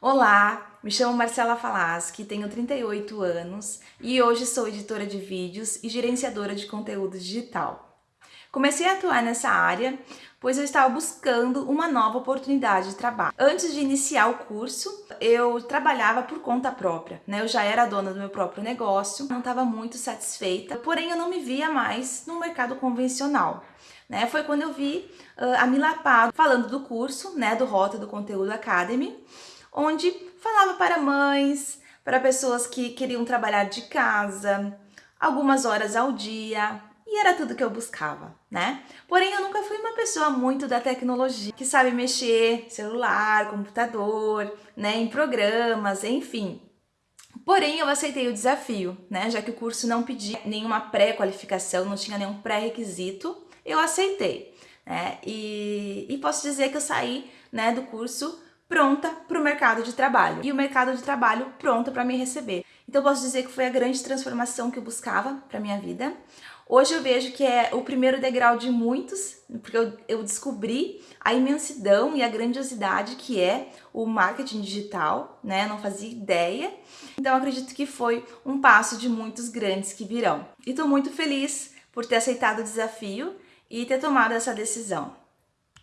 Olá, me chamo Marcela Falaschi, tenho 38 anos e hoje sou editora de vídeos e gerenciadora de conteúdo digital. Comecei a atuar nessa área pois eu estava buscando uma nova oportunidade de trabalho. Antes de iniciar o curso, eu trabalhava por conta própria, né? Eu já era dona do meu próprio negócio, não estava muito satisfeita, porém eu não me via mais no mercado convencional. Né? Foi quando eu vi uh, a Mila Pado falando do curso, né, do Rota do Conteúdo Academy, onde falava para mães, para pessoas que queriam trabalhar de casa, algumas horas ao dia, e era tudo que eu buscava, né? Porém, eu nunca fui uma pessoa muito da tecnologia, que sabe mexer celular, computador, né, em programas, enfim. Porém, eu aceitei o desafio, né? Já que o curso não pedia nenhuma pré-qualificação, não tinha nenhum pré-requisito, eu aceitei, né? E, e posso dizer que eu saí, né, do curso pronta mercado de trabalho e o mercado de trabalho pronto para me receber. Então posso dizer que foi a grande transformação que eu buscava para minha vida. Hoje eu vejo que é o primeiro degrau de muitos, porque eu, eu descobri a imensidão e a grandiosidade que é o marketing digital, né? Não fazia ideia. Então acredito que foi um passo de muitos grandes que virão. E estou muito feliz por ter aceitado o desafio e ter tomado essa decisão.